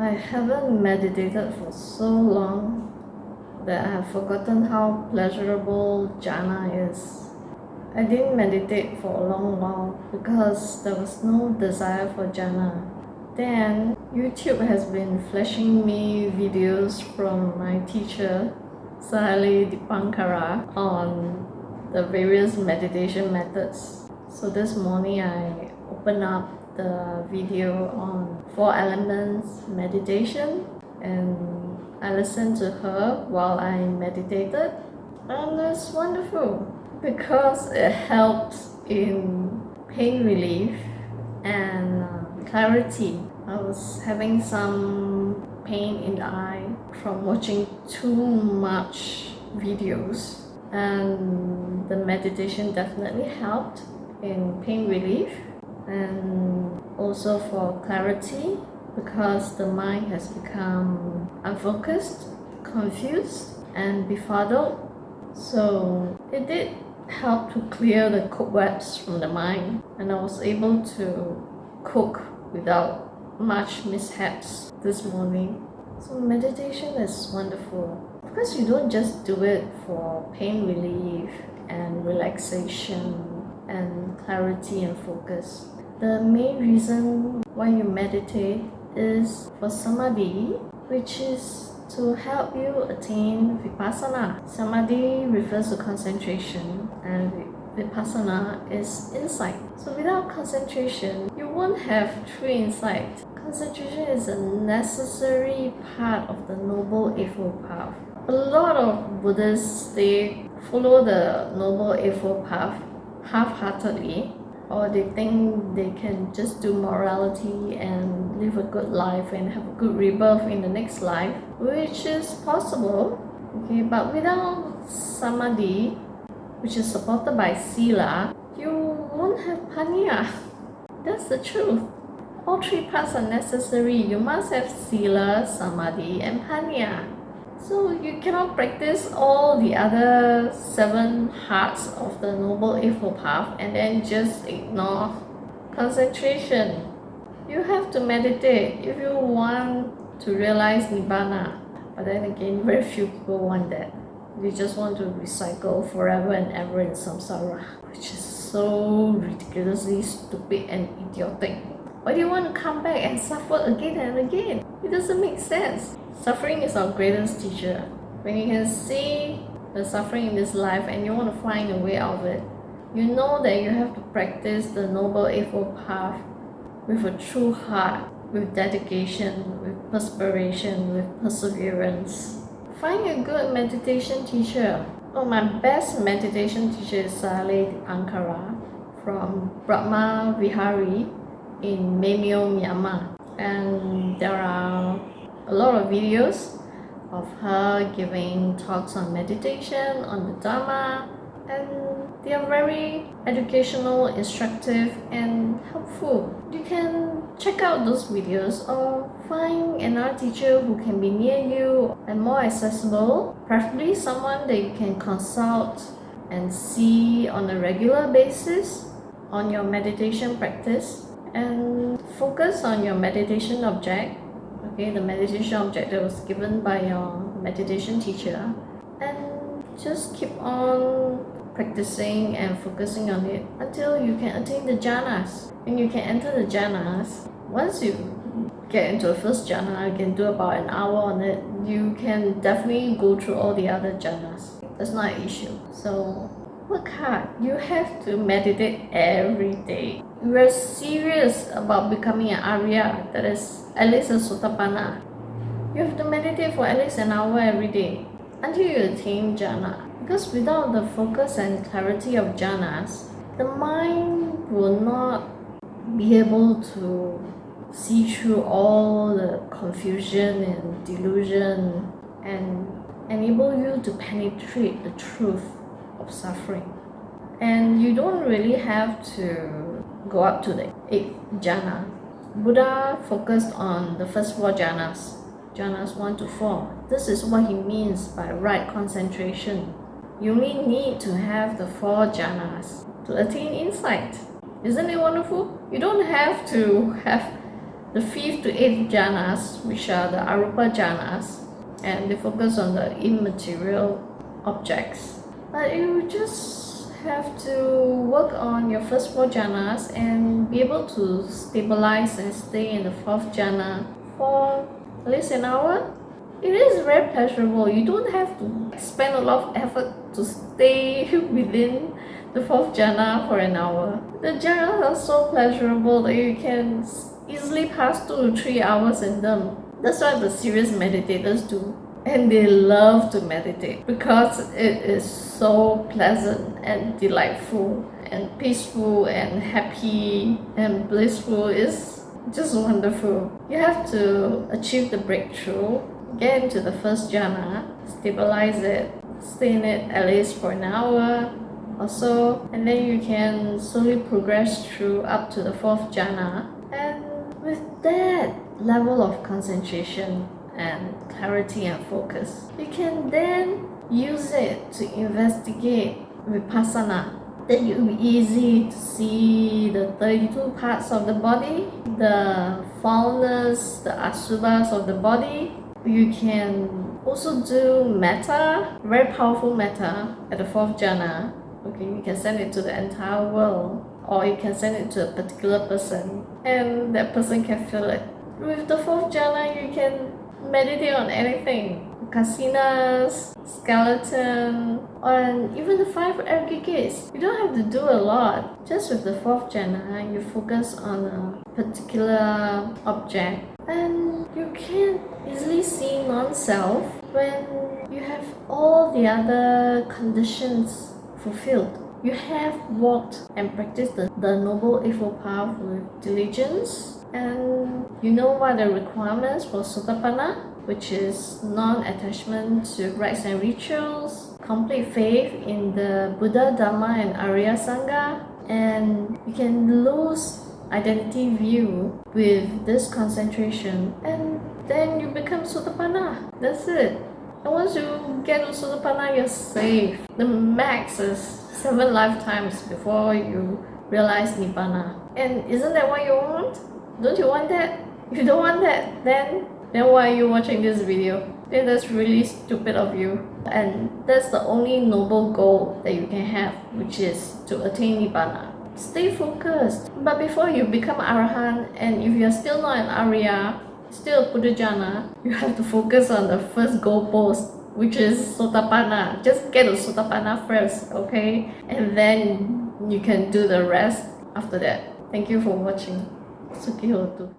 I haven't meditated for so long that I have forgotten how pleasurable jhana is. I didn't meditate for a long while because there was no desire for jhana. Then YouTube has been flashing me videos from my teacher Sayalay Dipankara on the various meditation methods. So this morning I opened up the video on four elements meditation and I listened to her while I meditated and it's wonderful because it helps in pain relief and uh, clarity. I was having some pain in the eye from watching too much videos and the meditation definitely helped in pain relief and also for clarity because the mind has become unfocused, confused and befuddled. So it did help to clear the cobwebs from the mind and I was able to cook without much mishaps this morning. So meditation is wonderful because you don't just do it for pain relief and relaxation and clarity and focus the main reason why you meditate is for samadhi, which is to help you attain vipassana. Samadhi refers to concentration and vipassana is insight. So without concentration, you won't have true insight. Concentration is a necessary part of the Noble Eightfold Path. A lot of Buddhists, they follow the Noble Eightfold Path half-heartedly or they think they can just do morality and live a good life and have a good rebirth in the next life which is possible okay? But without samadhi which is supported by sila you won't have panya that's the truth. All three parts are necessary. You must have sila samadhi and panya so you cannot practice all the other seven hearts of the Noble Eightfold Path and then just ignore concentration. You have to meditate if you want to realize Nibbana. But then again, very few people want that. They just want to recycle forever and ever in samsara, which is so ridiculously stupid and idiotic. Why do you want to come back and suffer again and again? It doesn't make sense. Suffering is our greatest teacher. When you can see the suffering in this life and you want to find a way out of it, you know that you have to practice the Noble Eightfold Path with a true heart, with dedication, with perspiration, with perseverance. Find a good meditation teacher. Oh, my best meditation teacher is Sayalay Ankara from Brahma Vihari in Maymyo, Myanmar. And there are a lot of videos of her giving talks on meditation, on the Dharma, and they are very educational, instructive, and helpful. You can check out those videos or find another teacher who can be near you and more accessible, preferably someone that you can consult and see on a regular basis on your meditation practice and focus on your meditation object okay the meditation object that was given by your meditation teacher. And just keep on practicing and focusing on it until you can attain the jhanas. And you can enter the jhanas once you get into the first jhana you can do about an hour on it you can definitely go through all the other jhanas. That's not an issue. So work hard. You have to meditate every day we're serious about becoming an arya that is at least a sotapanna you have to meditate for at least an hour every day until you attain jhana. Because without the focus and clarity of jhanas the mind will not be able to see through all the confusion and delusion and enable you to penetrate the truth of suffering. And you don't really have to go up to the eighth jhana. Buddha focused on the first four jhanas, jhanas 1 to 4. This is what he means by right concentration. You only need to have the four jhanas to attain insight. Isn't it wonderful? You don't have to have the fifth to eighth jhanas, which are the arupa jhanas, and they focus on the immaterial objects. But you just have to work on your first four jhanas and be able to stabilize and stay in the fourth jhana for at least an hour. It is very pleasurable. You don't have to spend a lot of effort to stay within the fourth jhana for an hour. The jhanas are so pleasurable that you can easily pass two to three hours in them. That's what the serious meditators do. And they love to meditate because it is so pleasant and delightful and peaceful and happy and blissful. It's just wonderful. You have to achieve the breakthrough, get into the first jhana, stabilize it, stay in it at least for an hour or so, and then you can slowly progress through up to the fourth jhana. And with that level of concentration and clarity and focus, you can then use it to investigate vipassana. Then it will be easy to see the 32 parts of the body, the foulness, the asubhas of the body. You can also do metta, very powerful metta at the fourth jhana. Okay, you can send it to the entire world or you can send it to a particular person and that person can feel it. With the fourth jhana, you can meditate on anything. Kasinas, skeleton, and even the five aggregates. You don't have to do a lot. Just with the fourth jhana, uh, you focus on a particular object and you can easily see non-self when you have all the other conditions fulfilled. You have walked and practiced the, the Noble Eightfold Path with diligence and you know what the requirements for Sotapanna, which is non-attachment to rites and rituals, complete faith in the Buddha, Dharma and Arya Sangha, and you can lose identity view with this concentration and then you become Sotapanna. That's it. And once you get to Sotapanna, you're safe. The max is seven lifetimes before you realize Nibbana. And isn't that what you want? Don't you want that? If you don't want that, then then why are you watching this video? Then that's really stupid of you. And that's the only noble goal that you can have, which is to attain Nibbana. Stay focused. But before you become Arahant, and if you're still not an Arya, still a Puthujjana, you have to focus on the first goal post which is Sotapanna. Just get a Sotapanna first, okay? And then you can do the rest after that. Thank you for watching. Sugioto.